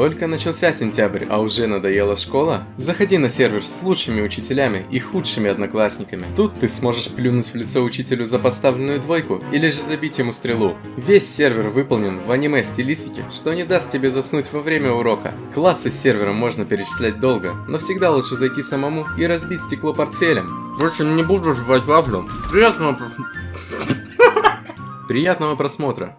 Только начался сентябрь, а уже надоела школа? Заходи на сервер с лучшими учителями и худшими одноклассниками. Тут ты сможешь плюнуть в лицо учителю за поставленную двойку или же забить ему стрелу. Весь сервер выполнен в аниме-стилистике, что не даст тебе заснуть во время урока. Классы с сервером можно перечислять долго, но всегда лучше зайти самому и разбить стекло портфелем. Впрочем, не буду жевать вафлю. Приятного Приятного просмотра.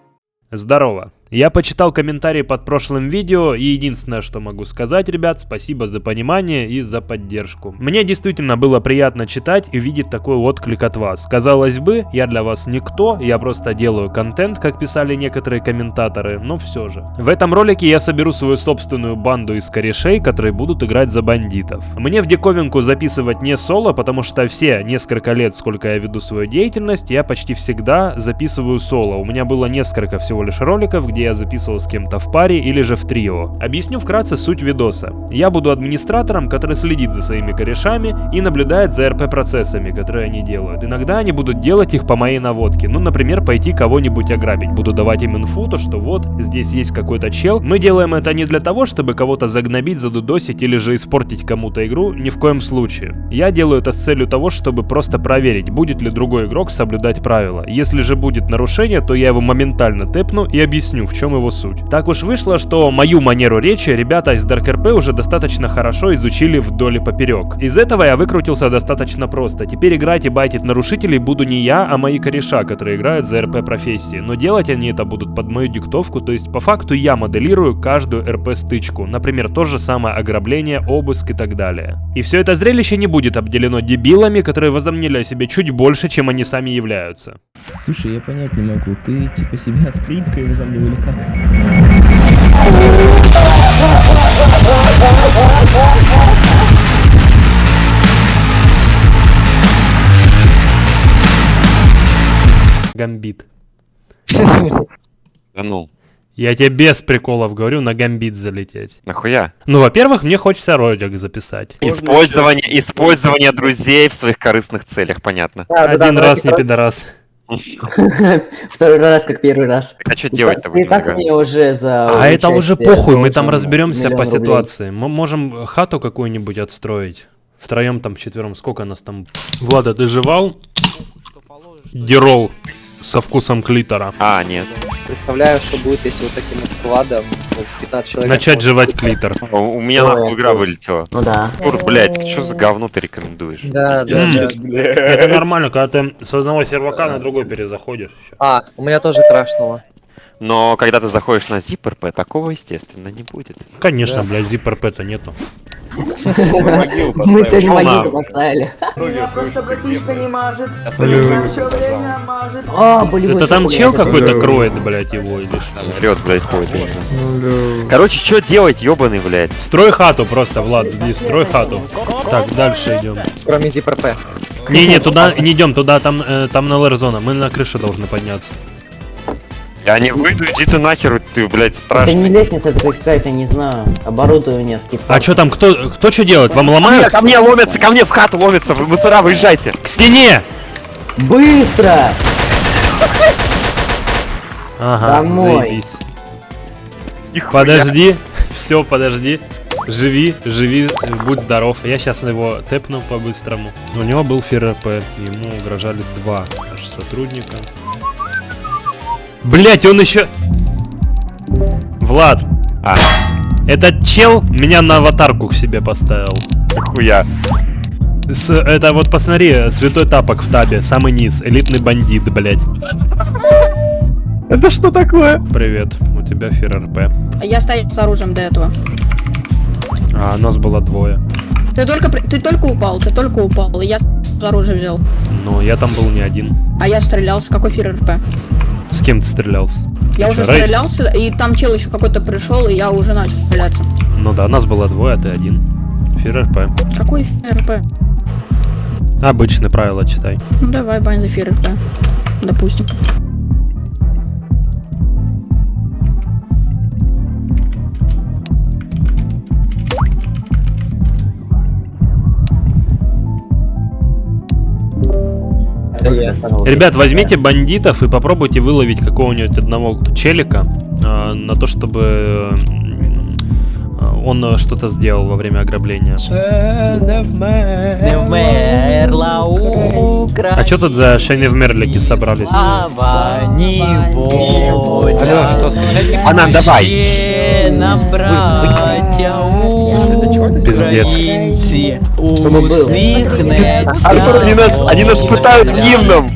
Здорово. Я почитал комментарии под прошлым видео, и единственное, что могу сказать, ребят, спасибо за понимание и за поддержку. Мне действительно было приятно читать и видеть такой отклик от вас. Казалось бы, я для вас никто, я просто делаю контент, как писали некоторые комментаторы, но все же. В этом ролике я соберу свою собственную банду из корешей, которые будут играть за бандитов. Мне в диковинку записывать не соло, потому что все несколько лет, сколько я веду свою деятельность, я почти всегда записываю соло. У меня было несколько всего лишь роликов, где где я записывал с кем-то в паре или же в трио. Объясню вкратце суть видоса. Я буду администратором, который следит за своими корешами и наблюдает за РП-процессами, которые они делают. Иногда они будут делать их по моей наводке. Ну, например, пойти кого-нибудь ограбить. Буду давать им инфу, то что вот, здесь есть какой-то чел. Мы делаем это не для того, чтобы кого-то загнобить, задудосить или же испортить кому-то игру, ни в коем случае. Я делаю это с целью того, чтобы просто проверить, будет ли другой игрок соблюдать правила. Если же будет нарушение, то я его моментально тэпну и объясню, в чем его суть. Так уж вышло, что мою манеру речи ребята из Dark RP уже достаточно хорошо изучили вдоль и поперек. Из этого я выкрутился достаточно просто. Теперь играть и байтить нарушителей буду не я, а мои кореша, которые играют за РП профессии. Но делать они это будут под мою диктовку, то есть по факту я моделирую каждую РП стычку. Например, то же самое ограбление, обыск и так далее. И все это зрелище не будет обделено дебилами, которые возомнили о себе чуть больше, чем они сами являются. Слушай, я понять не могу, ты типа себя скрипкой возомнил как? Гамбит. Да ну, Я тебе без приколов говорю на гамбит залететь. нахуя? Ну, во-первых, мне хочется ролик записать. Использование, использование друзей в своих корыстных целях, понятно. Один раз не пидорас. Второй раз, как первый раз. А что делать-то Ты так мне уже за... А это уже похуй, мы там разберемся по ситуации. Мы можем хату какую-нибудь отстроить. Втроем там, четвером, сколько нас там? Влада, ты жевал? Дирол со вкусом клитора. А, нет. Представляю, что будет, если вот таким вот складом ну, в 15 человек... Начать жевать клитор. У, у меня нахуй игра вылетела. Ну да. Тур, блядь, что за говно ты рекомендуешь? Да, да, да. Это нормально, когда ты с одного сервака на другой перезаходишь. А, у меня тоже крашнуло. Но когда ты заходишь на ZipRP, такого, естественно, не будет. Конечно, блядь, zipRP-то нету. Мы сегодня могилу поставили. Меня просто братишка не мажет. Алло. Меня все время мажет. А, болевой Это там чел какой-то кроет, блядь, его или что? Орёт, блядь, ходит. Короче, что делать, ёбаный, блядь? Строй хату просто, Влад, здесь, строй хату. Так, дальше идем. Кроме ZipRP. Не-не, туда не идем, туда там, э, там на зона. Мы на крышу должны подняться. Я не выйду, иди ты нахер, ты, блядь, Это не страшный. лестница, это какая-то, не знаю, оборудование скид. А что там, кто, кто что делает? Вам ломают? Ко мне ломятся, ко мне в хату ломятся, вы мусора, выезжайте. К стене! Быстро! Ага, Домой. заебись. Нихуя. Подожди, все, подожди. Живи, живи, будь здоров. Я сейчас его тэпну по-быстрому. У него был ФРП, ему угрожали два аж сотрудника. Блять, он еще... Влад, А, этот чел меня на аватарку к себе поставил. нихуя. С, это вот посмотри, святой тапок в табе, самый низ, элитный бандит, блять. Это что такое? Привет, у тебя ФРРП. Я стоял с оружием до этого. А нас было двое. Ты только, ты только упал, ты только упал. и Я с оружием взял. Но я там был не один. А я стрелял с какой фир РП? С кем ты стрелялся? Я уже Рэй? стрелялся, и там чел еще какой-то пришел, и я уже начал стреляться. Ну да, нас было двое, а ты один. ФРРП. Какой фир РП? Обычное правило читай. Ну давай, бань за фир РП. Допустим. Ребят, возьмите бандитов и попробуйте выловить какого-нибудь одного челика а, на то, чтобы м, он э, что-то сделал во время ограбления. А что тут за Мерлике собрались? Алло, что, скачать не Она, давай. Пиздец. Артур, они нас, они нас пытают гимном.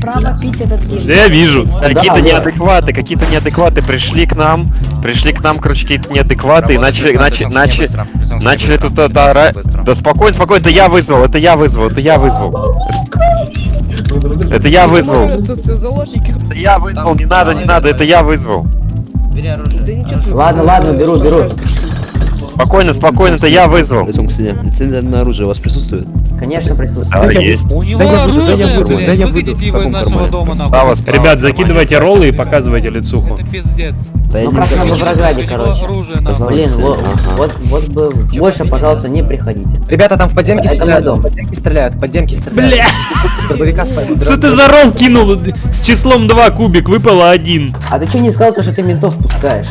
Да я вижу. Какие-то неадекваты, какие-то неадекваты пришли к нам, пришли к нам, короче, какие-то неадекваты и начали, начали, начали, начали тут это орать. Да спокойно, спокойно, это я вызвал, это я вызвал, это я вызвал. Это я вызвал. Это я вызвал, не надо, не надо, это я вызвал. Ладно, ладно, беру, беру. Спокойно, спокойно, это я вызвал. Лицензия на оружие у вас присутствует? Конечно, присутствует. Да, есть. У него Да я выйду, да я оружие, выйду, блядь, да я выгоните выйду. его из В каком нашего дома, нахуй. Ребят, закидывайте роллы и показывайте лицуху. Это пиздец. Ну, как на знаю. Волгограде, У него короче. оружие. Блин, вот, вот, вот бы больше, пожалуйста, не приходите. Ребята, там в подземке стреляют, дом. в подземке стреляют, в подземке стреляют. Бля, что ты за ролл кинул? С числом 2 кубик выпало один. А ты что не сказал, то, что ты ментов пускаешь?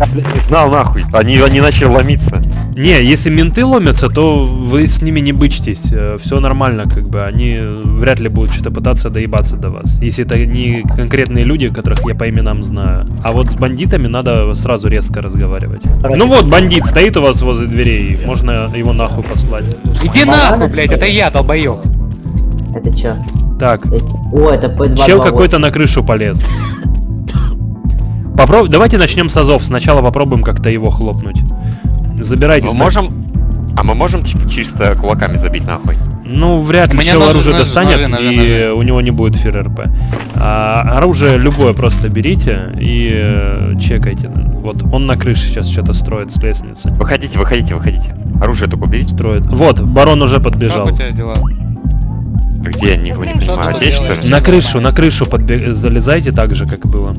Я, блядь, не знал нахуй. Они, они начали ломиться. Не, если менты ломятся, то вы с ними не бычтесь. Все нормально, как бы. Они вряд ли будут что-то пытаться доебаться до вас. Если это не конкретные люди, которых я по именам знаю. А вот с бандитами надо сразу резко разговаривать. Ну вот, бандит стоит у вас возле дверей. Можно его нахуй послать. Иди нахуй, блядь, это я, долбоёб. Это чё? Так, Э, О, это P228. чел какой-то на крышу полез. Попроб... Давайте начнем с азов. Сначала попробуем как-то его хлопнуть. Забирайтесь. Мы можем... А мы можем типа чисто кулаками забить нахуй? Ну, вряд ли меня чел ножи, оружие ножи, достанет, ножи, ножи, и ножи. у него не будет фир РП. А, оружие любое просто берите и э, чекайте. Вот, он на крыше сейчас что-то строит с лестницы. Выходите, выходите, выходите. Оружие только уберите. Строит. Вот, барон уже подбежал. Как у тебя дела? Где, я не, не Что понимаю, ты здесь что делаешь? ли? На крышу, на крышу подбе- залезайте так же, как было.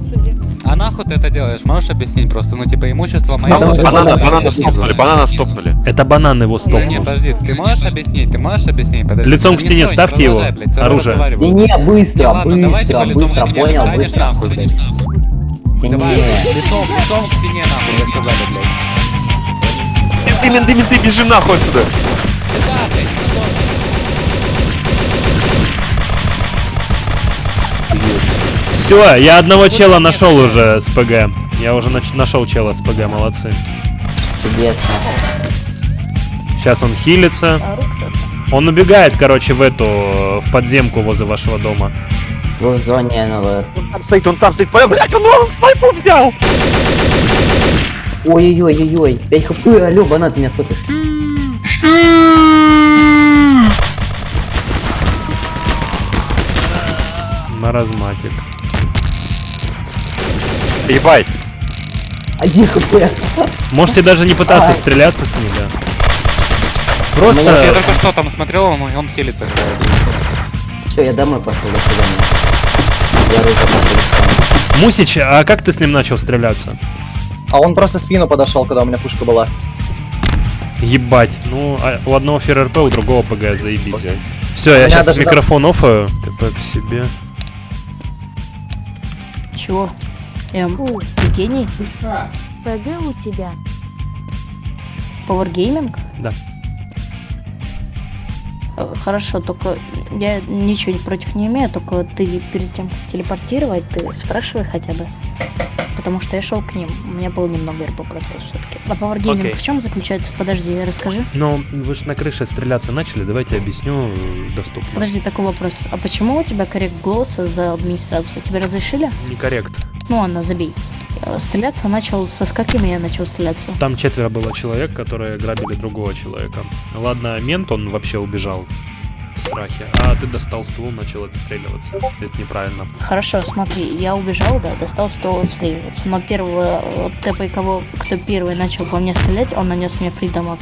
А нахуй ты это делаешь? Можешь объяснить просто? Ну, типа, имущество мое. Потому что Банана, Снизу. банана стопнули, банана стопнули. Это банан его Да стопнул. не, подожди, ты можешь объяснить? Ты можешь объяснь? Подожди. Лицом к не стене стой, не ставьте его. продолжай, блядь, Оружие. разговариваю. Не-не, быстро, Не, ладно, давай, типа, быстро, лицом к быстро, стене понял, встанешь, быстро. нахуй, блядь. Давай, Сильнее. лицом, лицом к стене, нахуй, вы сказали, блядь. Менты, менты, менты, бежим нахуй отсюда. Сюда, блядь, лицом. Все, я одного чела нашел уже с ПГ. Я уже нашел чела с ПГ, молодцы. Чудесно. Сейчас он хилится. Он убегает, короче, в эту, в подземку возле вашего дома. В зоне НЛР. Он там стоит, он там стоит. Блять, он, он снайпу взял. Ой-ой-ой-ой-ой. 5 хп, алло, банан, ты меня стопишь. Маразматик. Ебать. Один хп. Можете даже не пытаться Ай. стреляться с ним, да. Я Просто... только что там смотрел, он, он хилится. Все, я домой пошел, до свидания. Я руку пошел. Мусич, а как ты с ним начал стреляться? А он просто спину подошел, когда у меня пушка была. Ебать. Ну, а у одного ФРРП, у другого ПГ, заебись. Все, я сейчас микрофон офаю. ТП к себе. Чего? Эм, ты гений? ПГ у тебя. Power Gaming? Да. Хорошо, только я ничего против не имею, только ты перед тем, как телепортировать, ты спрашивай хотя бы. Потому что я шел к ним, у меня был немного РП процесс все-таки. А Power Gaming Окей. в чем заключается? Подожди, расскажи. Ну, вы же на крыше стреляться начали, давайте объясню э, доступно. Подожди, такой вопрос. А почему у тебя коррект голоса за администрацию? Тебе разрешили? Некоррект. Ну ладно, забей. Э, Стреляться начал со с какими я начал стреляться? Там четверо было человек, которые грабили другого человека. Ладно, мент, он вообще убежал в страхе. А ты достал ствол, начал отстреливаться. Это неправильно. Хорошо, смотри, я убежал, да, достал ствол отстреливаться. Но первого э, ТП, кого, кто первый начал по мне стрелять, он нанес мне фридамаг.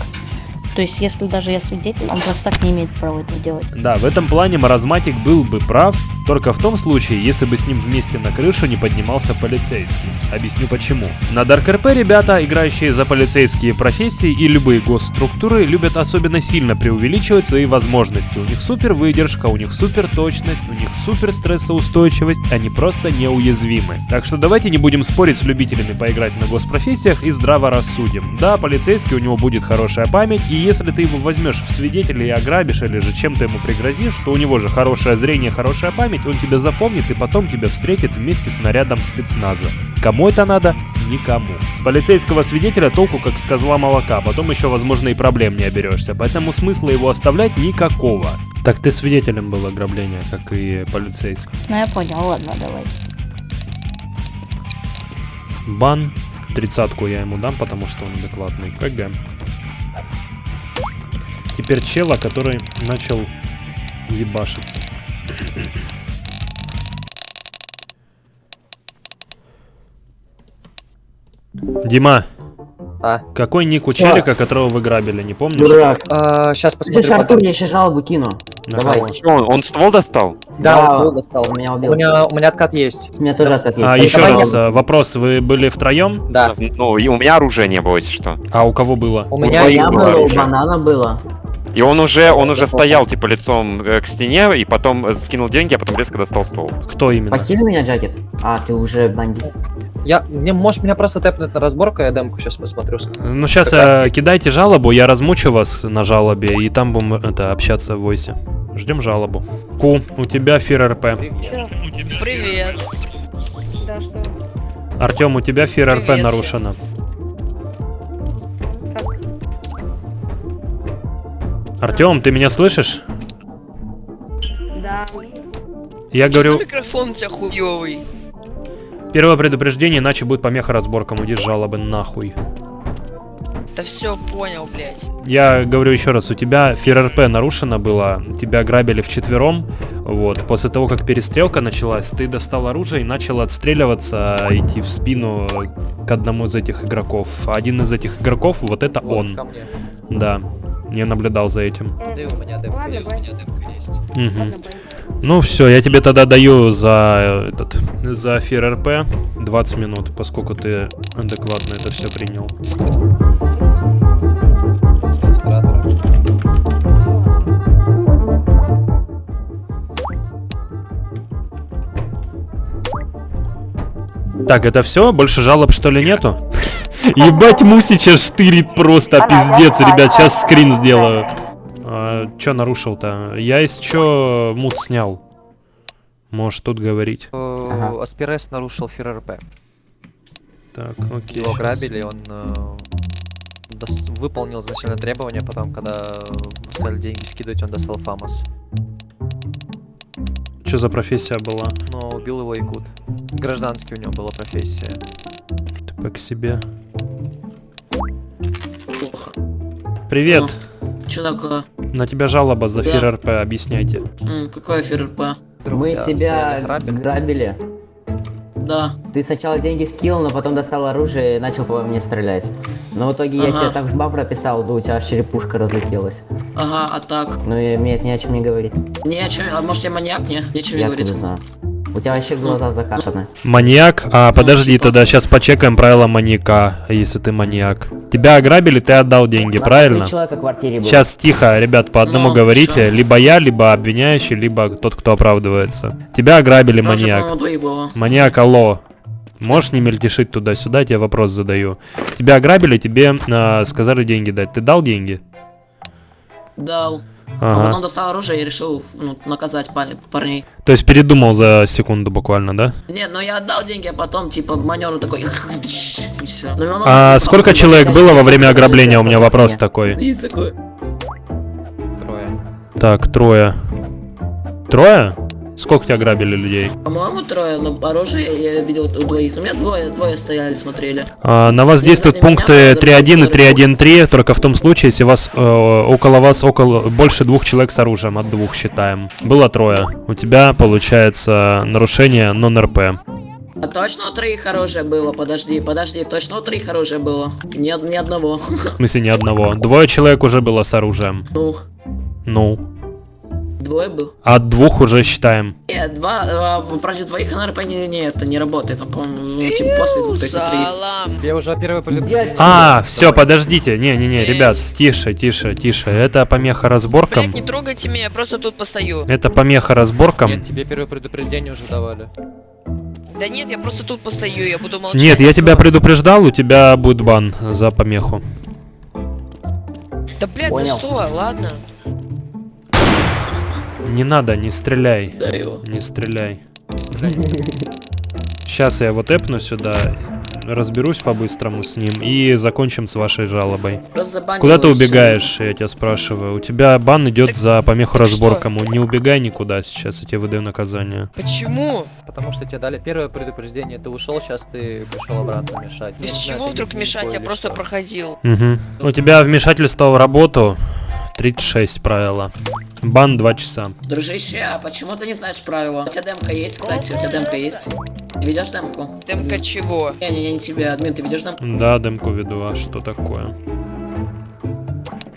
То есть, если даже я свидетель, он просто так не имеет права этого делать. Да, в этом плане маразматик был бы прав, Только в том случае, если бы с ним вместе на крышу не поднимался полицейский. Объясню почему. На Dark RP ребята, играющие за полицейские профессии и любые госструктуры, любят особенно сильно преувеличивать свои возможности. У них супер выдержка, у них супер точность, у них супер стрессоустойчивость, они просто неуязвимы. Так что давайте не будем спорить с любителями поиграть на госпрофессиях и здраво рассудим. Да, полицейский у него будет хорошая память, и если ты его возьмешь в свидетели и ограбишь, или же чем-то ему пригрозишь, что у него же хорошее зрение, хорошая память, он тебя запомнит и потом тебя встретит вместе с нарядом спецназа. Кому это надо? Никому. С полицейского свидетеля толку как с козла молока, потом еще, возможно, и проблем не оберешься, поэтому смысла его оставлять никакого. Так ты свидетелем был ограбления, как и полицейский. Ну я понял, ладно, давай. Бан. Тридцатку я ему дам, потому что он адекватный. ПГ. Теперь чела, который начал ебашиться. Дима, А, какой ник у челика, которого вы грабили, не помнишь? Дурак. а, сейчас Слышь, посмотрю. Артур, я еще жалобу кину. На Давай. Чё, он, он ствол достал? Да, Да, он достал. Он меня У убил. меня, у меня откат есть. У меня тоже откат есть. А, Эй, еще раз, я- э, вопрос, вы были втроем? Да. Ну, и у меня оружия не было, если что. А у кого было? У У меня твоих меня было было, у банана было. И он уже, он уже стоял, типа, лицом э, к стене, и потом э, скинул деньги, а потом резко достал стол. Кто именно? Похили меня, Джакет? А, ты уже бандит. Я, мне, можешь меня просто тэпнуть на разборку, я демку сейчас посмотрю. Ну, сейчас раз- кидайте жалобу, я размучу вас на жалобе, и там будем это, общаться в войсе. Ждем жалобу. Ку, у тебя фир РП. Привет. Да, что? Артем, у тебя фир РП Привет. нарушено. Артем, ты меня слышишь? Да. Я Что говорю, микрофон у тебя хуёвый? первое предупреждение, иначе будет помеха разборкам. С жалобы нахуй. Да все понял, блядь. Я говорю еще раз, у тебя фир РП нарушено было, тебя грабили вчетвером, вот, после того, как перестрелка началась, ты достал оружие и начал отстреливаться, идти в спину к одному из этих игроков. Один из этих игроков, вот это Вот, он, ко мне. да, я наблюдал за этим. У меня Ладно, есть, у меня есть. Ну все, я тебе тогда даю за этот, за фир РП 20 минут, поскольку ты адекватно это все принял. Так, это все? Больше жалоб что ли нету? Ебать, Мусича штырит просто, пиздец, ребят, сейчас скрин сделаю. А, чё нарушил-то? Я из чё мут снял? Можешь тут говорить. Ага. Аспирес нарушил фир РП. Так, окей. Его грабили, он э, выполнил изначально требования, потом, когда сказали деньги скидывать, он достал ФАМАС. Что за профессия была? Но убил его Якут. Гражданский у него была профессия. Ты к себе. Привет. Что такое? На тебя жалоба за Да. фир РП, объясняйте. М, Какой ФРП? Друг, Мы тебя грабили. грабили. Да. Ты сначала деньги скинул, но потом достал оружие и начал по мне стрелять. Но в итоге я Ага. тебе так жба прописал, да у тебя аж черепушка разлетелась. Ага, а так? Ну и мне это ни о чем не говорит. Не, чё, а может я маньяк? Не, ничего не Я говорит. откуда знаю. У тебя вообще глаза закатаны. Маньяк? А, подожди, тогда сейчас почекаем правила маньяка, если ты маньяк. Тебя ограбили, ты отдал деньги, правильно? три человека в квартире было. Сейчас тихо, ребят, по одному Ну, говорите. Либо я, либо обвиняющий, либо тот, кто оправдывается. Тебя ограбили, маньяк. Маньяк, алло. Можешь не мельтешить туда-сюда, я тебе вопрос задаю. Тебя ограбили, тебе а, сказали деньги дать. Ты дал деньги? Дал. А потом Ага. достал оружие и решил ну, наказать пар- парней. То есть передумал за секунду буквально, да? Не, ну я отдал деньги, а потом типа маневр такой и все. А сколько человек было во время ограбления? У меня вопрос такой. Есть такое. Трое. Так, трое. Трое? Сколько тебя грабили людей? По-моему, трое, но оружие я видел у двоих. У меня двое, двое стояли, смотрели. А, на вас действуют знаю, пункты меня, 3.1 и наверное, 3.1.3, только в том случае, если вас э, около вас около больше двух человек с оружием, от двух считаем. Было трое. У тебя получается нарушение нон-РП. А точно у троих оружие было? Подожди, подожди, точно у троих оружие было? Ни, ни одного. В смысле, ни одного. Двое человек уже было с оружием. Ну, Ну. Двое был. От двух уже считаем. Нет, два, а, против двоих НРП не, не, это не работает, по-моему, ну, типа после двух, то есть три. Я уже первое предупреждение. А, все, подождите. Не-не-не, ребят, тише, тише, тише. Это помеха разборкам. Блять, не трогайте меня, я просто тут постою. Это помеха разборкам. Нет, тебе первое предупреждение уже давали. Да нет, я просто тут постою, я буду молчать. Нет, я тебя предупреждал, у тебя будет бан за помеху. Да блять, за что? Ладно. Не надо, не стреляй. Да его. Не стреляй. Сейчас я вот эпну сюда, разберусь по-быстрому с ним и закончим с вашей жалобой. Куда ты убегаешь, я тебя спрашиваю? У тебя бан идет Так- за помеху разборкам. Не убегай никуда сейчас, я тебе выдаю наказание. Почему? Потому что тебе дали первое предупреждение, ты ушел, сейчас ты пришел обратно мешать. Без чего вдруг мешать? Я просто проходил. Угу. У тебя вмешательство в работу 36 правила. Бан 2 часа. Дружище, а почему ты не знаешь правила? У тебя демка есть, кстати, у тебя демка есть. Ты ведешь демку? Темка чего? Не-не-не, не тебе, админ, ты ведешь демку? Да, демку веду, а что такое?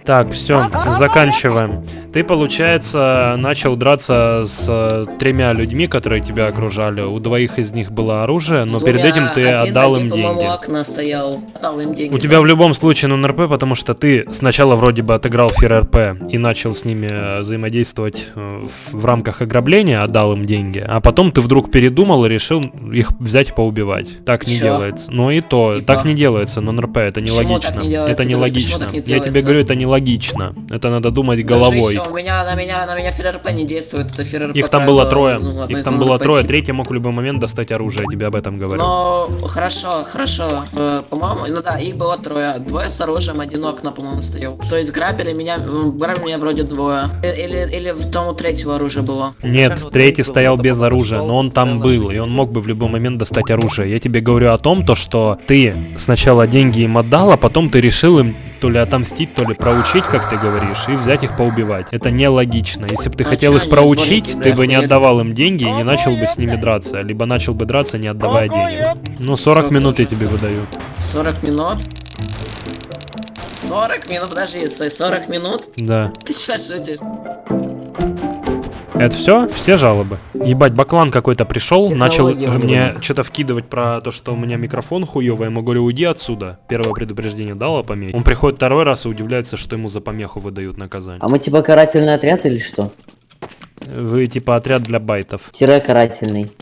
Так, все, заканчиваем. Ты, получается, начал драться с э, тремя людьми, которые тебя окружали. У двоих из них было оружие, но перед Двумя. этим ты один, отдал один, им деньги. у окна стоял. Отдал им деньги. У тебя в любом случае на НРП, потому что ты сначала вроде бы отыграл фир РП и начал с ними э, взаимодействовать э, в, рамках ограбления, отдал им деньги, а потом ты вдруг передумал и решил их взять и поубивать. Так не Чё? делается. Ну и то, так не делается на НРП, это нелогично. так не делается, это нелогично. Не Я тебе говорю, это нелогично. Это надо думать головой. Дружище, у меня, на меня, на меня ФРРП не действует, это ФРРП Их там было трое. ну, Их там было трое. Третий мог в любой момент достать оружие, я тебе об этом говорю. Ну, хорошо, хорошо. Э, по-моему, ну да, их было трое. Двое с оружием, один окна, по-моему, стоял. То есть грабили меня, грабили меня вроде двое. Э, Или, или в том у третьего оружия было. Нет, третий стоял без оружия, но он там был, и он мог бы в любой момент достать оружие. Я тебе говорю о том, то, что ты сначала деньги им отдал, а потом ты решил им то ли отомстить, то ли проучить, как ты говоришь, и взять их поубивать. Это нелогично. Если бы ты хотел их проучить, ты бы не отдавал им деньги и не начал бы с ними драться, либо начал бы драться, не отдавая денег. Ну, 40 Всё минут я тебе выдаю. 40 минут. 40 минут, подожди, стой, 40 минут? Да. Ты что шутишь? Это все? Все жалобы? Ебать, баклан какой-то пришел, начал мне что-то вкидывать про то, что у меня микрофон хуёвый. Я ему говорю, уйди отсюда. Первое предупреждение дал о помехе. Он приходит второй раз и удивляется, что ему за помеху выдают наказание. А мы типа карательный отряд или что? Вы типа отряд для байтов. Тире карательный.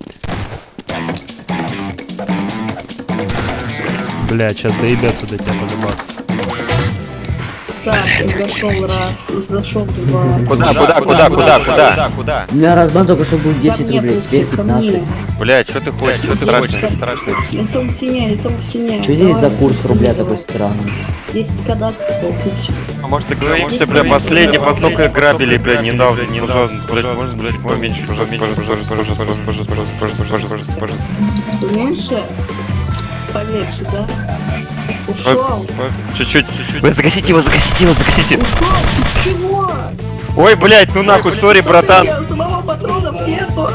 Бля, сейчас доебется до тебя полюбас. Так, зашел раз, зашел два. Куда, куда, куда, куда, куда, куда? У меня разбан только что был 10 Ко мне рублей, теперь пришли, ко мне. 15. Блять, что ты хочешь? Что ты страшный? Страшный. Лицом синяя, лицом синяя. Что здесь за курс рубля такой странный? 10 кадат, купить. А может договоримся, бля, последний поток грабили, бля, недавно, пожалуйста, блядь, можно, блядь, поменьше, пожалуйста, пожалуйста, пожалуйста, пожалуйста, пожалуйста, пожалуйста, пожалуйста, пожалуйста, пожалуйста. Меньше? Поменьше, да? Ушел. Чуть-чуть, чуть-чуть. Бля, загасите его, загасите его, загасите. Ушел, чего? Ой, блядь, ну нахуй, сори, братан. Я самого патронов нету.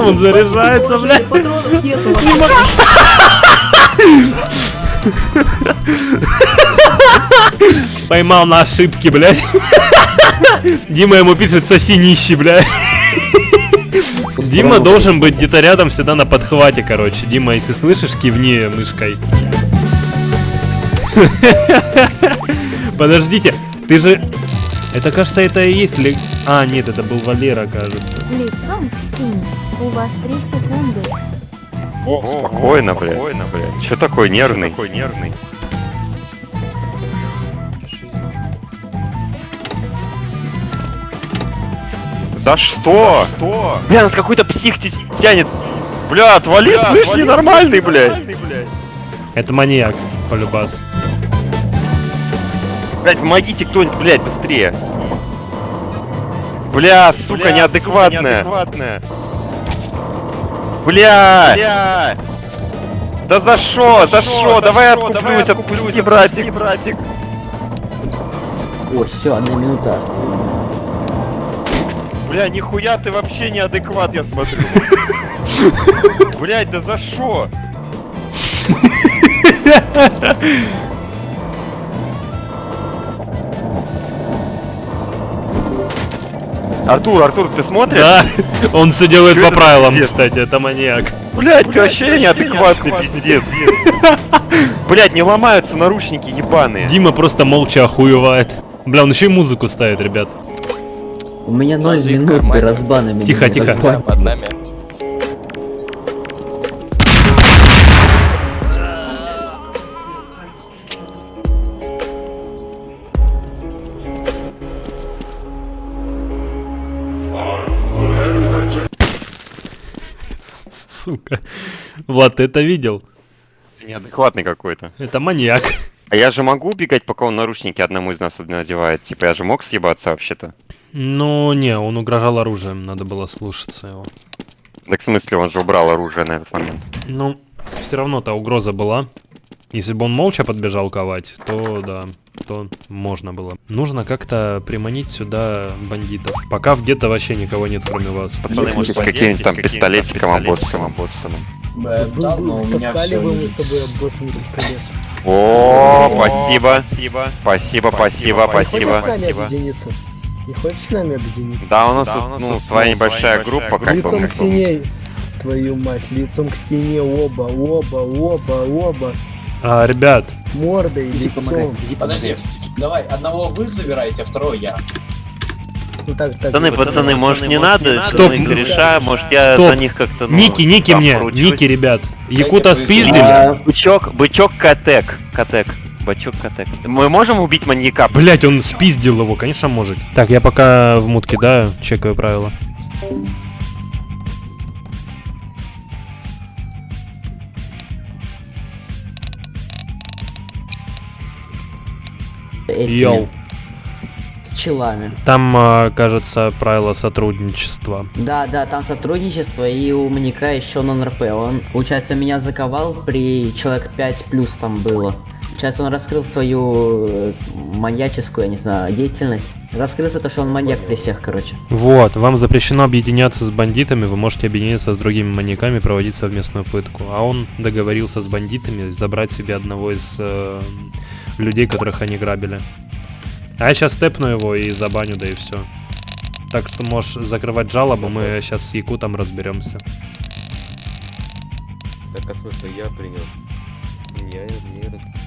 Он заряжается, блядь. Патронов нету. Поймал на ошибки, блядь. Дима ему пишет, соси нищий, блядь. Дима должен быть где-то рядом всегда на подхвате, короче. Дима, если слышишь, кивни мышкой. Подождите, ты же... Это, кажется, это и есть ли... А, нет, это был Валера, кажется. Лицом к стене. У вас три секунды. Спокойно, блядь. Спокойно, блядь. Че такой нервный? Такой нервный. За что? что? Бля, нас какой-то псих тянет. Бля, отвали, слышь, ненормальный, блядь. Это маньяк, полюбас. Блядь, помогите кто-нибудь, блядь, быстрее. Бля, сука, неадекватная. Бля! Бля! Да за шо, за шо? Давай откуплюсь, отпусти, братик. братик. О, все, одна минута осталась. Бля, нихуя ты вообще неадекват, я смотрю. Блять, да за шо? Артур, Артур, ты смотришь? Да, он все делает Чё по правилам, пиздец? кстати, это маньяк. Блять, ты вообще неадекватный пиздец. Блять, не ломаются наручники ебаные. Дима просто молча охуевает. Бля, он еще и музыку ставит, ребят. У меня 0 Язык в минут кармане. ты разбанами. Тихо, тихо. разбан. Под нами. Сука. Ты это видел? Неадекватный какой-то. Это маньяк. А я же могу убегать, пока он наручники одному из нас надевает? Типа, я же мог съебаться вообще-то. Ну, не, он угрожал оружием, надо было слушаться его. Так в смысле, он же убрал оружие на этот момент. Ну, все равно-то угроза была. Если бы он молча подбежал ковать, то да, то можно было. Нужно как-то приманить сюда бандитов. Пока где-то вообще никого нет, кроме вас. Пацаны, может, с каким-нибудь там пистолетиком обоссанным. Да, но у меня Таскали все бы мы лежит. с собой обоссанный пистолет. О, спасибо. Спасибо. Спасибо, спасибо, спасибо. Не хочешь с нами объединиться? Да, у нас тут, ну, своя небольшая группа, как бы. лицом к стене, твою мать, лицом к стене, оба, оба, оба, оба, А, ребят, мордой, лицом. Подожди, давай, одного вы забираете, а второго я. Ну так, так. Пацаны, пацаны, может не надо? Стоп. Мы греша, может я Стоп. за них как-то, ну, Ники, Ники мне, поручусь? Ники, ребят. Якута не спиздили. А, Бычок, бычок Катек. Катек. Бычок Катек. Мы можем убить маньяка? Блять, он спиздил его, конечно, может. Так, я пока в мутке, да, чекаю правила. Этими, Йоу. С челами. Там, а, кажется, правила сотрудничества. Да, да, там сотрудничество, и у маньяка еще нон-РП. Он, получается, меня заковал при человек 5 плюс там было. Получается, он раскрыл свою э, маньяческую, я не знаю, деятельность. Раскрылся то, что он маньяк при всех, короче. Вот, вам запрещено объединяться с бандитами, вы можете объединиться с другими маньяками, проводить совместную пытку. А он договорился с бандитами забрать себе одного из э, людей, которых они грабили. А я сейчас степну его и забаню, да и все. Так что можешь закрывать жалобу, мы сейчас с Якутом разберемся. Так, а смысл я принял? Я не... А,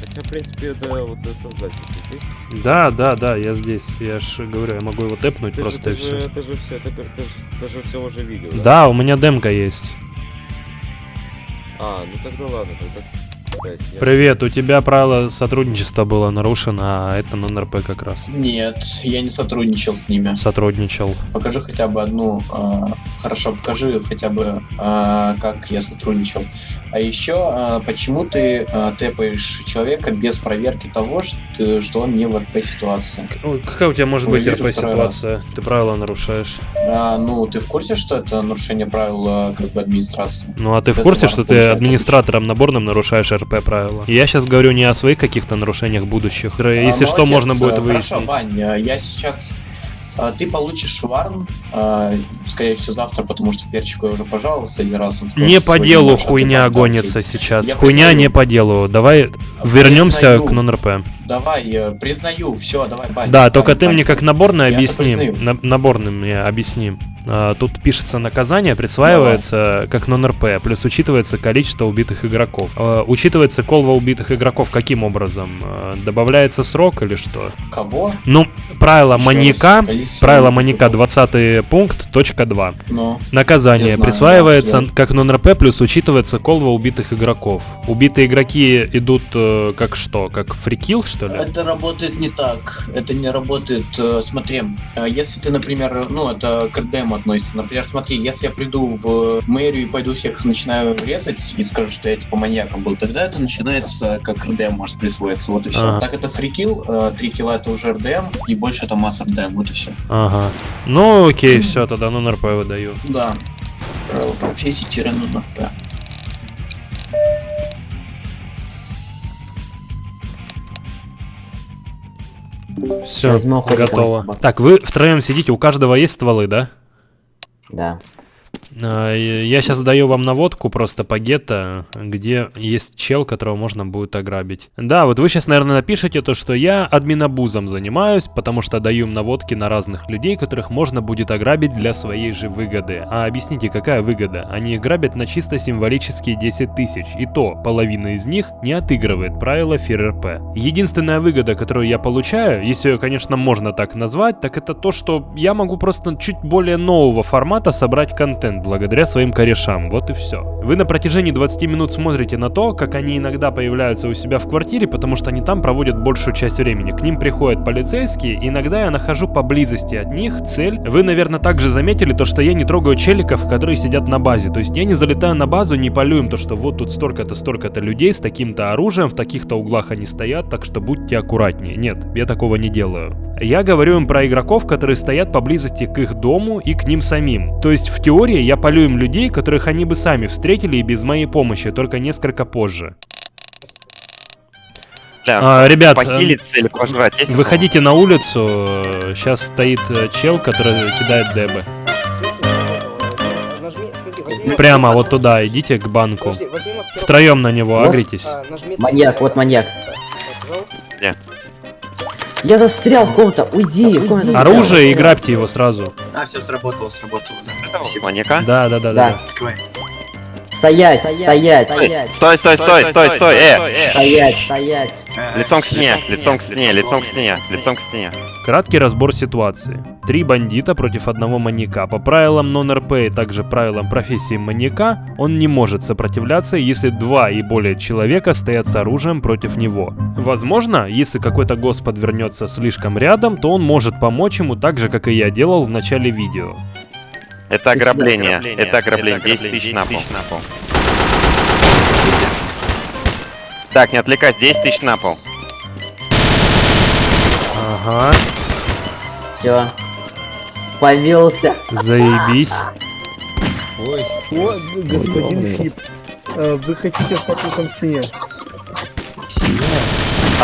хотя, в принципе, да, вот да, создатель ты здесь. Да, да, да, я здесь. Я ж говорю, я могу его тэпнуть Ты просто же, и ты, все. же, ты же все, ты, ты, же- ты же все уже видел, да? Да, у меня демка есть. А, ну тогда ладно, тогда... Привет, у тебя правило сотрудничества было нарушено, а это нон-РП как раз. Нет, я не сотрудничал с ними. Сотрудничал. Покажи хотя бы одну, а, хорошо, покажи хотя бы, а, как я сотрудничал. А еще, а, почему ты а, тэпаешь человека без проверки того, что, что он не в РП ситуации? Ой, Какая у тебя может быть вижу РП второй ситуация? Ты правила нарушаешь. А, ну, ты в курсе, что это нарушение правил как бы администрации? Ну а ты в Это курсе, что ты администратором наборным нарушаешь РП правила? И Я сейчас говорю не о своих каких-то нарушениях будущих. А, Если что, молодец, можно будет а, выяснить. Хорошо, Вань, а, я сейчас... а, Ты получишь варн, скорее всего, завтра, потому что перчику я уже пожаловался один раз. он сказал, Не что по делу хуйня гонится сейчас. Я Хуйня признаю. не по делу. Давай вернемся признаю. к нон-РП. Давай, э, признаю, все, давай, Вань. Да, Вань, только ты Вань. мне как наборный Я объясни. На- наборным мне объясни. А, тут пишется наказание, присваивается как нон-РП, плюс учитывается количество убитых игроков. А, учитывается колва убитых игроков каким образом? А, добавляется срок или что? Кого? Ну, правило Еще маньяка, правило маньяка 20 пункт, точка 2. Ну, Наказание знаю, присваивается да, я- как нон-РП, плюс учитывается колва убитых игроков. Убитые игроки идут э, как что? Как фрикил, что ли? Это работает не так. Это не работает. э, Смотри, э, если ты, например, ну, это к РДМ относится. Например, смотри, если я приду в мэрию и пойду всех начинаю резать и скажу, что я типа маньяком был, тогда это начинается как РДМ может присвоиться. Вот и все. Ага. Так это фрикил, э, три килла это уже РДМ, и больше это масса РДМ, вот и все. Ага. Ну окей, все, тогда нон-РП выдаю. Да. Правило профессии тире нужно. Да. Все, готово. Так, вы втроем сидите, у каждого есть стволы, да? Да. А, Я сейчас даю вам наводку просто по гетто, где есть чел, которого можно будет ограбить. Да, вот вы сейчас, наверное, напишите то, что я админобузом занимаюсь, потому что даю им наводки на разных людей, которых можно будет ограбить для своей же выгоды. А объясните, какая выгода? Они их грабят на чисто символические 10 тысяч, и то половина из них не отыгрывает правила ФРРП. Единственная выгода, которую я получаю, если ее, конечно, можно так назвать, так это то, что я могу просто чуть более нового формата собрать контент благодаря своим корешам. Вот и все. Вы на протяжении 20 минут смотрите на то, как они иногда появляются у себя в квартире, потому что они там проводят большую часть времени. К ним приходят полицейские, иногда я нахожу поблизости от них цель. Вы, наверное, также заметили то, что я не трогаю челиков, которые сидят на базе. То есть я не залетаю на базу, не полю им то, что вот тут столько-то, столько-то людей с таким-то оружием, в таких-то углах они стоят, так что будьте аккуратнее. Нет, я такого не делаю. Я говорю им про игроков, которые стоят поблизости к их дому и к ним самим. То есть в теории я полю им людей, которых они бы сами встретили и без моей помощи, только несколько позже. Да, А, ребят, похилиться или пожрать есть? Выходите на улицу, сейчас стоит э, чел, который кидает дебы. Прямо вот туда, идите к банку. Втроем на него агритесь. Маньяк, вот маньяк. Где? Я застрял в ком-то, уйди. ком застрял? Оружие и грабьте его сразу. А, все, сработало, сработало, да. Этого маньяка? Да, да, да, Да. да. Стоять, стоять, стоять. Стой, стой, стой, стой, стой, э! Стоять, стоять. Лицом к стене, лицом к стене, лицом к стене, лицом к стене. Краткий разбор ситуации. Три бандита против одного маньяка. По правилам нон-РП и также правилам профессии маньяка, он не может сопротивляться, если два и более человека стоят с оружием против него. Возможно, если какой-то гость подвернется слишком рядом, то он может помочь ему так же, как и я делал в начале видео. Это ограбление, это ограбление, 10 тысяч на пол. Так, не отвлекайся, 10 тысяч на пол. Ага, Все. Повелся. заебись. Ой, О, господин Фип, э, вы хотите статусом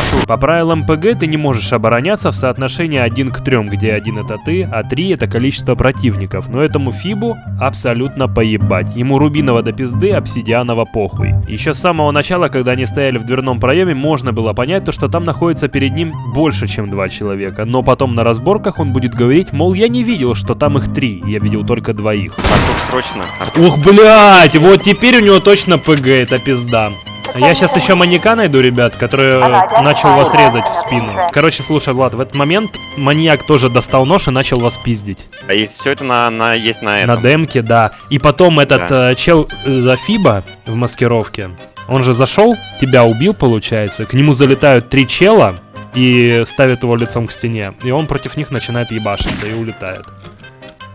стене? По правилам ПГ ты не можешь обороняться в соотношении 1 к 3, где 1 это ты, а 3 это количество противников. Но этому Фибу абсолютно поебать. Ему рубиново до пизды, обсидианово похуй. Еще с самого начала, когда они стояли в дверном проеме, можно было понять то, что там находится перед ним больше, чем два человека. Но потом на разборках он будет говорить, мол, я не видел, что там их три, я видел только двоих. Артур, срочно. Ух, блядь, вот теперь у него точно ПГ, это пизда. Я сейчас еще маньяка найду, ребят, который э, начал вас резать в спину. Короче, слушай, Влад, в этот момент маньяк тоже достал нож и начал вас пиздить. А и все это на, на есть на На этом. демке, да. И потом этот Да. э, чел э, за Фиба в маскировке, он же зашел, тебя убил, получается. К нему залетают три чела и ставят его лицом к стене. И он против них начинает ебашиться и улетает.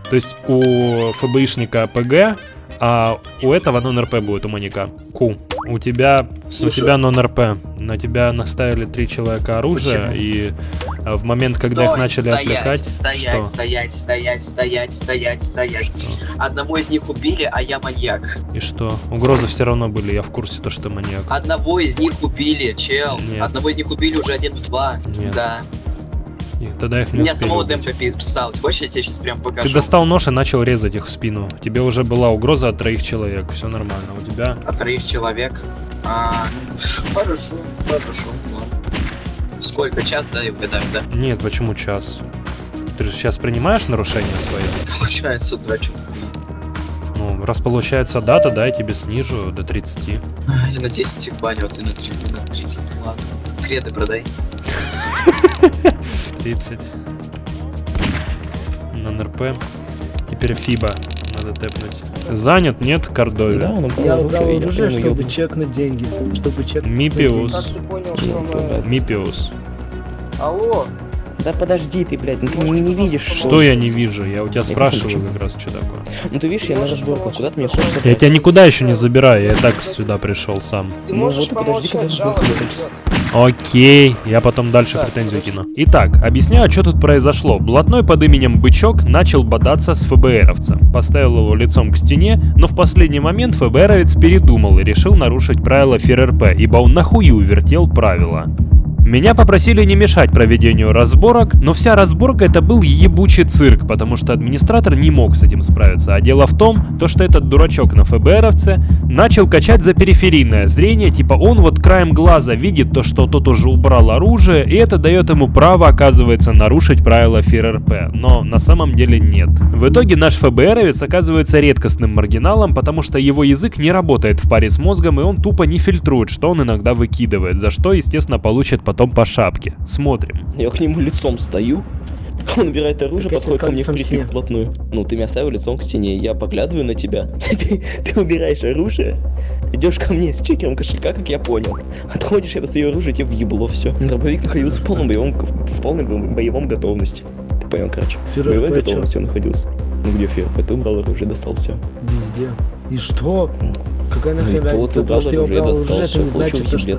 То есть у ФБИшника ПГ, а у этого нон-РП будет, у маньяка. Ку. У тебя, у Слушай. тебя нон-РП. На тебя наставили три человека оружия, Почему? и э, в момент, когда их Стой, начали стоять, отвлекать... Стоять, что? стоять, стоять, стоять, стоять, стоять. Одного из них убили, а я маньяк. И что? Угрозы все равно были, я в курсе, то, что ты маньяк. Одного из них убили, чел. Нет. Одного из них убили уже один в два. Нет. Да. И тогда их У не меня успели самого убить. демка писалось. Хочешь, я тебе сейчас прям покажу? Ты достал нож и начал резать их в спину. Тебе уже была угроза от троих человек, все нормально. У тебя... От троих человек. А, хорошо, хорошо. ладно. Сколько? Час, да, и угадаю, да? Нет, почему час? Ты же сейчас принимаешь нарушение свое? Получается, да, что Ну, раз получается дата, да, я тебе снижу до 30. Я на 10 их баню, а ты на 3, на 30. Ладно. Креды продай. 30. На НРП. Теперь Фиба надо тэпнуть. Занят, нет, Кордове? Я дал оружие, чтобы чекнуть деньги. Чтобы чекнуть Мипиус. деньги. ты понял, что мы... Мипиус. Алло? Да подожди ты, блядь, ну ты не, не видишь, Что я не вижу? Я у тебя Я спрашиваю как раз, что такое. Ну ты видишь, я на разборках, куда ты мне хочешь Я тебя никуда еще не забираю, я и так сюда пришел сам. Ты Ну можешь вот и подожди, когда помолчать, Окей, я потом дальше претензию кину. Итак, объясняю, что тут произошло. Блатной под именем Бычок начал бодаться с ФБРовцем. Поставил его лицом к стене, но в последний момент ФБРовец передумал и решил нарушить правила ФРРП, ибо он нахую вертел правила. Меня попросили не мешать проведению разборок, но вся разборка это был ебучий цирк, потому что администратор не мог с этим справиться. А дело в том, то что этот дурачок на ФБРовце начал качать за периферийное зрение, типа он вот краем глаза видит то, что тот уже убрал оружие, и это дает ему право, оказывается, нарушить правила ФРРП. Но на самом деле нет. В итоге наш ФБРовец оказывается редкостным маргиналом, потому что его язык не работает в паре с мозгом, и он тупо не фильтрует, что он иногда выкидывает, за что, естественно, получит потом по шапке. Смотрим. Я к нему лицом стою, он убирает оружие, Так подходит ко мне впритык вплотную. Ну, ты меня оставил лицом к стене, я поглядываю на тебя. Ты, ты убираешь оружие, идешь ко мне с чекером кошелька, как я понял. Отходишь, я достаю оружие, тебе въебло все. Дробовик находился в полном боевом, в полной бо- боевом готовности. Ты понял, короче. В боевой готовности он находился. Ну где ФРП? Ты убрал оружие, достал все. Везде. И что? Какая Ну нахрен и то разница? ты То, убрал что я оружие, достал все, получил то, что.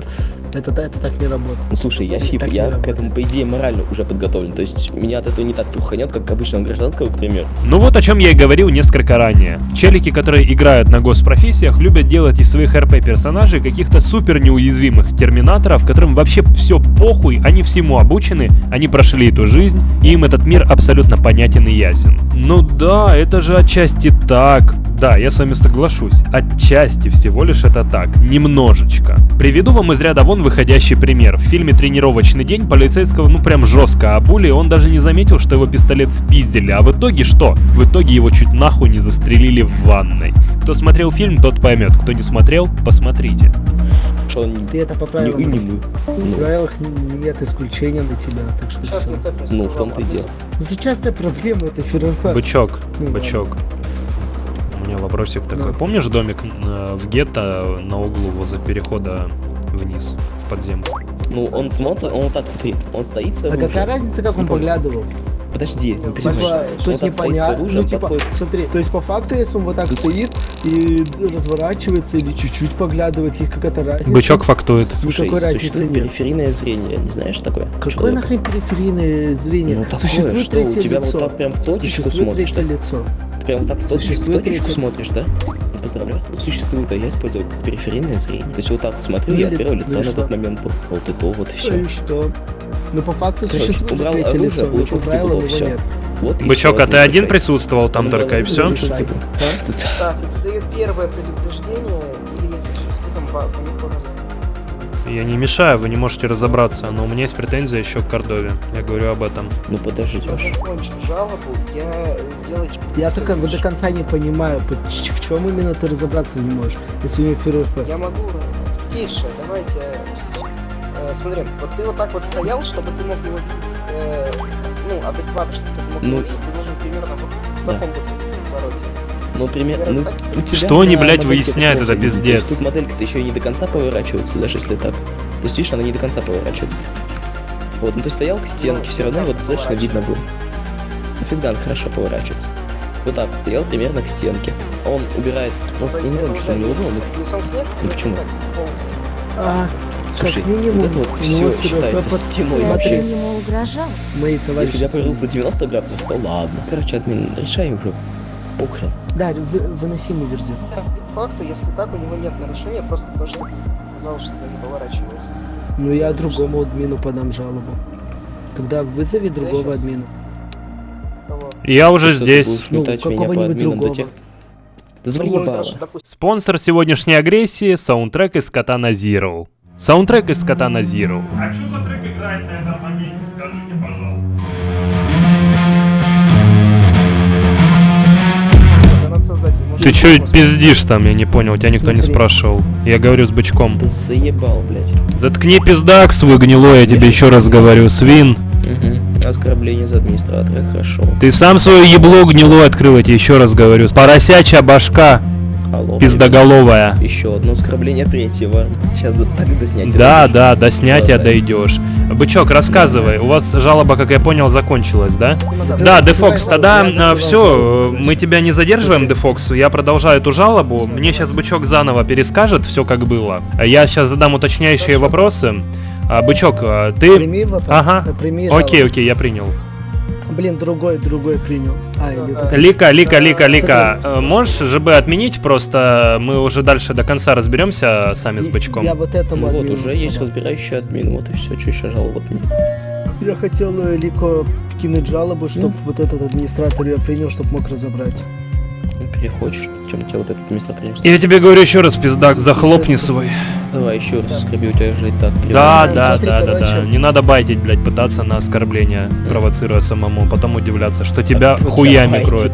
Это, это так не работает. Ну слушай, я фип, я к этому, по идее, морально уже подготовлен. То есть меня от этого не так труханет, как обычного гражданского, к примеру. Ну вот о чем я и говорил несколько ранее. Челики, которые играют на госпрофессиях, любят делать из своих РП персонажей каких-то супер неуязвимых терминаторов, которым вообще все похуй, они всему обучены, они прошли эту жизнь, и им этот мир абсолютно понятен и ясен. Ну да, это же отчасти так. Да, я с вами соглашусь. Отчасти всего лишь это так. Немножечко. Приведу вам из ряда вон выходящий пример. В фильме «Тренировочный день» полицейского ну прям жестко обули, он даже не заметил, что его пистолет спиздили. А в итоге что? В итоге его чуть нахуй не застрелили в ванной. Кто смотрел фильм, тот поймет. Кто не смотрел, посмотрите. Что он Ты это по правилам. не, не мы. В Ну, правилах нет исключения для тебя, так что Сейчас я тэпнусь. ну, в том-то и дело. Ну, Частая проблема это ФРФ. Бычок, Ну, бычок. У меня вопросик такой. Ну. Помнишь домик э, в гетто на углу возле перехода вниз, в подземку? Ну, он смотрит, он вот так, смотри, он стоит с А оружием. какая разница, как он поглядывал? Подожди, не Типа, понимаешь. то есть стоит непонятно. Ну, типа, подходит. смотри, то есть по факту, если он вот так стоит и разворачивается или чуть-чуть поглядывает, есть какая-то разница. Бычок фактует. Слушай, Никакой разницы существует нет. периферийное зрение, не знаешь такое? Какое Человека? нахрен периферийное зрение? Ну, такое, Существует что у третье тебя лицо. вот так прям в точечку Существует смотришь, третье лицо. Прям так точечку, в Существует точечку смотришь, да? Ну, Поздравляю, что существует, а я использую как периферийное зрение. То есть вот так смотрю, Ну я от первого ну лица и на что? тот момент был. Вот и то, вот и все. И что? Ну, по факту Короче, существует убрал третье оружие, лицо, но получил всё. нет. Вот Бычок, а ты один присутствовал там Убрал только и все? Так, даю первое предупреждение, или если что, там Я не мешаю, вы не можете разобраться, но у меня есть претензия еще к Кордове. Я говорю об этом. Ну подождите, Я закончу жалобу, я э, сделаю... Я только до конца не понимаю, в чем именно ты разобраться не можешь, если у него ФРФ. Я могу... Тише, давайте... э, смотри, вот ты вот так вот стоял, чтобы ты мог его видеть, э, ну, адекватно, чтобы ты мог Ну, его видеть, ты должен примерно вот в да. таком вот повороте. Ну, примерно, ну, так у тебя Что они, блядь, выясняют, это пиздец. Тут моделька-то еще и не до конца поворачивается, даже если так. То есть, видишь, она не до конца поворачивается. Вот, ну ты стоял к стенке, Ну, все равно его достаточно видно было. Ну, физган хорошо поворачивается. Вот так, стоял примерно к стенке. Он убирает, ну, я есть не помню, что у него было, но? Ну, почему? полностью? А, Слушай, как минимум, вот это вот все него считается под- стеной вообще. ему угрожал. Мои товарищи. Если я повернулся 90 градусов, то ладно. Короче, админ, решай уже. Похрен. Да, вы, выносимый вердикт. Да, факту, если так, у него нет нарушения, просто то, что знал, что не поворачивается. Ну я другому админу подам жалобу. Тогда вызови другого щас- админа. Кого? Я уже Что ты здесь. будешь Ну, какого-нибудь админам до другого. тех... Ну, Спонсор сегодняшней агрессии — саундтрек из Катана Zero. Саундтрек из Катана Zero. А что за трек играет на этом моменте, скажите, пожалуйста? Ты чё пиздишь там, я не понял, тебя никто не спрашивал. Я говорю с бычком. Да заебал, блядь. Заткни пиздак свой гнилой, я тебе еще раз говорю, свин. Угу. Оскорбление за администратора, хорошо. Ты сам свое ебло гнилое открыл, я тебе еще раз говорю. Поросячья башка, Алло. пиздоголовая. Еще одно оскорбление третьего. Сейчас до, так до снятия. Да, дойдешь. да, до снятия Да, дойдешь. Бычок, рассказывай, у вас жалоба, как я понял, закончилась, да? Да, Дефокс, тогда давай, все, мы тебя не задерживаем, Дефокс. Я продолжаю эту жалобу. Мне сейчас Бычок заново перескажет все, как было. Я сейчас задам уточняющие вопросы. А, Бычок, а, ты... Прими вопрос. Ага. Прими Окей, окей, я принял. Блин, другой, другой принял. А, или Лика, Лика, Лика, Лика, смотри, э, можешь ЖБ отменить? Просто мы уже дальше до конца разберемся сами с бычком. Я вот этому Ну вот, уже есть разбирающий админ, вот и все, что еще жаловать мне. Я хотел э, Лико кинуть жалобу, чтобы вот этот администратор ее принял, чтобы мог разобрать. Ну, переходишь, чем у тебя вот этот администратор не Я тебе говорю еще раз, пиздак, захлопни свой. Давай еще раз скорби, у тебя же и так Да, да, да, да, да. Не надо байтить, блядь, пытаться на оскорбление, провоцируя самому, потом удивляться, что тебя тебя хуями кроют.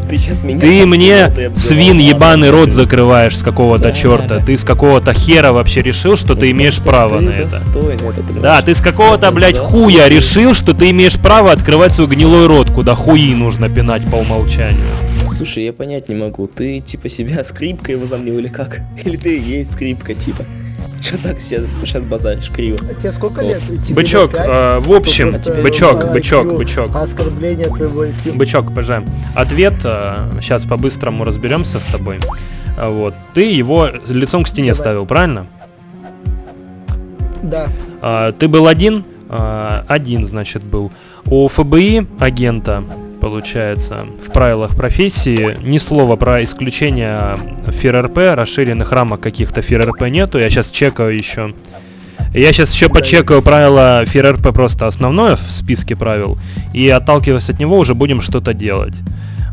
Ты мне, свин ебаный, рот закрываешь с какого-то Да, черта. Ты с какого-то хера вообще решил, что ты имеешь право на это. Да, ты с какого-то, блядь, хуя решил, что ты имеешь право открывать свой гнилой рот, куда хуи нужно пинать по умолчанию. Слушай, я понять не могу, ты типа себя скрипкой возомнил или как? Или ты и есть скрипка, типа? Что так сейчас, сейчас базаришь криво? А тебе сколько лет? Тебе Бычок, э, в общем, просто, бычок, э, бычок, бычок. Оскорбление твоего IQ. Бычок, ПЖ. Ответ, сейчас по-быстрому разберемся с тобой. А, Вот. Ты его лицом к стене ставил, правильно? Да. А, ты был один? А, один, значит, был. У ФБИ агента, получается, в правилах профессии ни слова про исключение ФРРП, расширенных рамок каких-то ФРРП нету. Я сейчас чекаю еще. Я сейчас еще почекаю правила ФРРП просто основное в списке правил. И отталкиваясь от него уже будем что-то делать.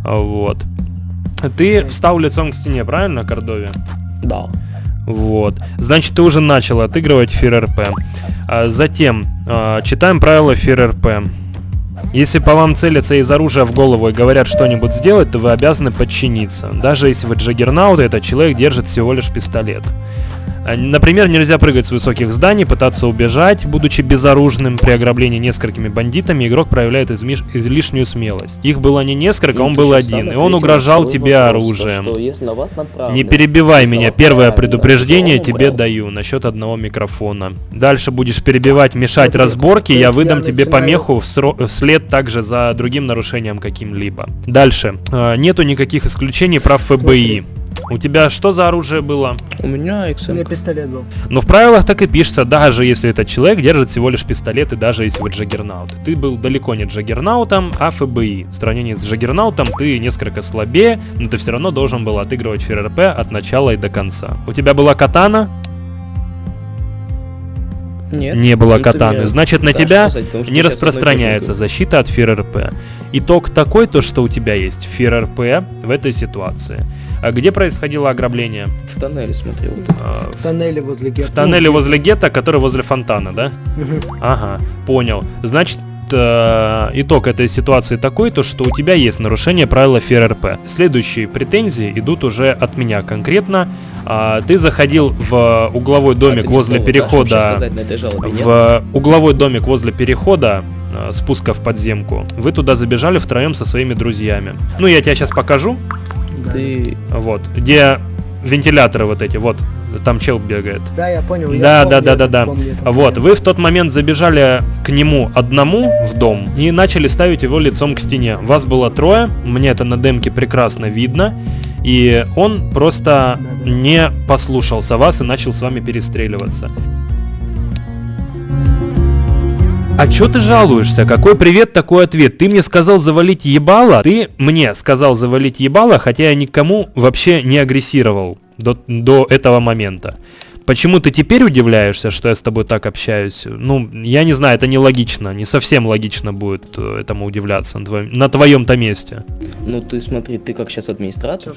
Вот. Ты встал лицом к стене, правильно, Кордове? Да. Вот. Значит, ты уже начал отыгрывать ФРРП. А затем, а, читаем правила ФРРП. Если по вам целятся из оружия в голову и говорят что-нибудь сделать, то вы обязаны подчиниться. Даже если вы джаггернаут, этот человек держит всего лишь пистолет. А, Например, нельзя прыгать с высоких зданий, пытаться убежать, будучи безоружным. При ограблении несколькими бандитами игрок проявляет измиш- излишнюю смелость. Их было не несколько, Ну, он ты был один, и он угрожал тебе оружием. Не перебивай меня. Первое предупреждение тебе даю насчет одного микрофона. Дальше будешь перебивать, мешать разборки, то я выдам тебе помеху вслед также за другим нарушением каким-либо. Дальше. Э, Нету никаких исключений прав ФБИ. У тебя что за оружие было? У меня У меня XM. пистолет был. Но в правилах так и пишется, даже если этот человек держит всего лишь пистолет, и даже если вы джаггернаут. Ты был далеко не джаггернаутом, а ФБИ. В сравнении с джаггернаутом ты несколько слабее, но ты все равно должен был отыгрывать ФРРП от начала и до конца. У тебя была катана? Нет. Не было Ну, катаны. Значит, на тебя сказать, не распространяется защита от ФРРП. Итог такой, то что у тебя есть ФРРП в этой ситуации. А где происходило ограбление? В тоннеле смотрел. А, В тоннеле возле гетто. В тоннеле возле гетто, который возле фонтана, да? Ага, понял. Значит, э, итог этой ситуации такой, то что у тебя есть нарушение правила ФРРП. Следующие претензии идут уже от меня конкретно. А, ты заходил в угловой домик А ты ни возле вообще перехода... жалобе? В угловой домик возле перехода э, спуска в подземку. Вы туда забежали втроем со своими друзьями. Ну, я тебе сейчас покажу. Ты... Вот. Где вентиляторы вот эти, вот. Там чел бегает. Да, я понял. я Да, да, помню да, да, да. помню. Вот, вы в тот момент забежали к нему одному в дом и начали ставить его лицом к стене. Вас было трое, мне это на демке прекрасно видно. И он просто не послушался вас и начал с вами перестреливаться. А чё ты жалуешься? Какой привет, такой ответ? Ты мне сказал завалить ебало, ты мне сказал завалить ебало, хотя я никому вообще не агрессировал до, до этого момента. Почему ты теперь удивляешься, что я с тобой так общаюсь? Ну, я не знаю, это нелогично, не совсем логично будет э, этому удивляться на твоем, на твоем-то месте. Ну ты смотри, ты как сейчас администратор,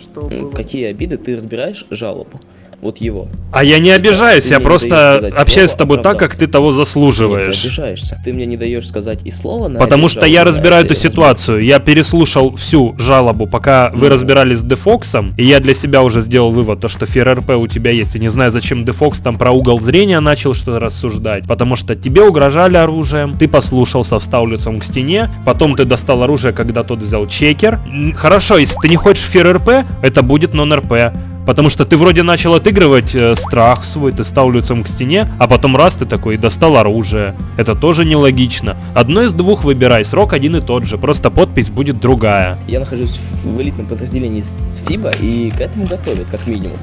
какие обиды ты разбираешь жалобу? Вот его. А я не обижаюсь, Ты я просто общаюсь с тобой так, как ты того Нет, ты заслуживаешь. обижаешься. Ты мне не даешь сказать и слова на Потому что я на разбираю эту ситуацию. Я переслушал всю жалобу, пока вы разбирались с Дефоксом, и я для себя уже сделал вывод, то что ФРРП у тебя есть. Я не знаю, зачем Дефокс там про угол зрения начал что-то рассуждать. Потому что тебе угрожали оружием, ты послушался, встал лицом к стене, потом ты достал оружие, когда тот взял чекер. Хорошо, если ты не хочешь ФРРП, это будет нон-РП. Потому что ты вроде начал отыгрывать э, страх свой, ты стал лицом к стене, а потом раз ты такой достал оружие. Это тоже нелогично. Одно из двух выбирай, срок один и тот же, просто подпись будет другая. Я нахожусь в элитном подразделении с ФИБа и к этому готовят, как минимум.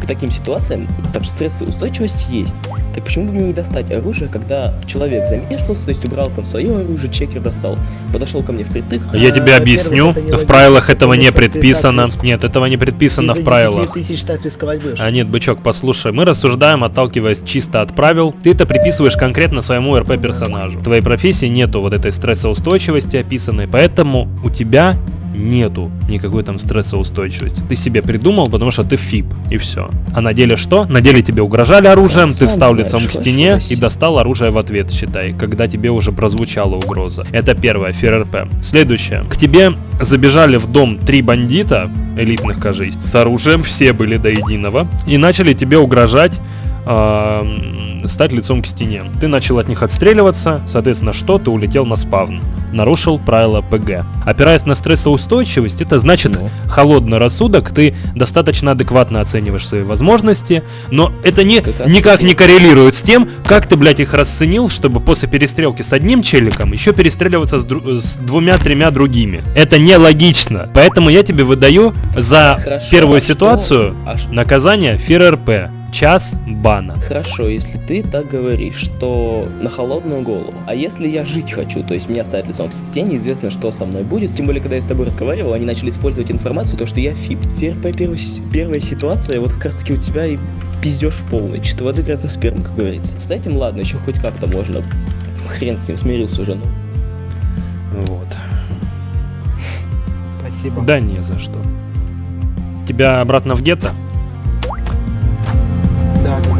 К таким ситуациям, так что стрессоустойчивость есть. Так почему бы мне не достать оружие, когда человек замешкался, то есть убрал там свое оружие, чекер достал, подошел ко мне впритык. Я тебе А, объясню, во-первых, это не в правилах этого не так предписано. Нет, этого не предписано в правилах. 10 тысяч так рисковать будешь. А нет, бычок, послушай, мы рассуждаем, отталкиваясь чисто от правил. Ты это приписываешь конкретно своему РП персонажу. В твоей профессии нету вот этой стрессоустойчивости описанной, поэтому у тебя нету никакой там стрессоустойчивости. Ты себе придумал, потому что ты ФИП, и все. А на деле что? На деле тебе угрожали оружием, ты встал лицом к стене и достал оружие в ответ, считай, когда тебе уже прозвучала угроза. Это первое, ФРРП. Следующее. К тебе забежали в дом три бандита, элитных, кажись, с оружием, все были до единого, и начали тебе угрожать стать лицом к стене. Ты начал от них отстреливаться, соответственно, что? Ты улетел на спавн. Нарушил правила ПГ. Опираясь на стрессоустойчивость, это значит Ну. холодный рассудок, ты достаточно адекватно оцениваешь свои возможности, но это не, Как никак не коррелирует с тем, как ты, блядь, их расценил, чтобы после перестрелки с одним челиком еще перестреливаться с, дру- с двумя-тремя другими. Это нелогично. Поэтому я тебе выдаю за Хорошо, первую а что- ситуацию а ш- наказание ФРРП. Час бана. Хорошо, если ты так говоришь, что на холодную голову. А если я жить хочу, то есть меня ставят лицом к стене, неизвестно, что со мной будет. Тем более, когда я с тобой разговаривал, они начали использовать информацию, то, что я фип. Первая, с- первая ситуация, вот как раз таки у тебя и пиздеж полный. Чисто воды грязных сперм, как говорится. С этим ладно, еще хоть как-то можно. Хрен с ним, смирился уже, ну. Вот. Спасибо. Да не за что. Тебя обратно в гетто? Да.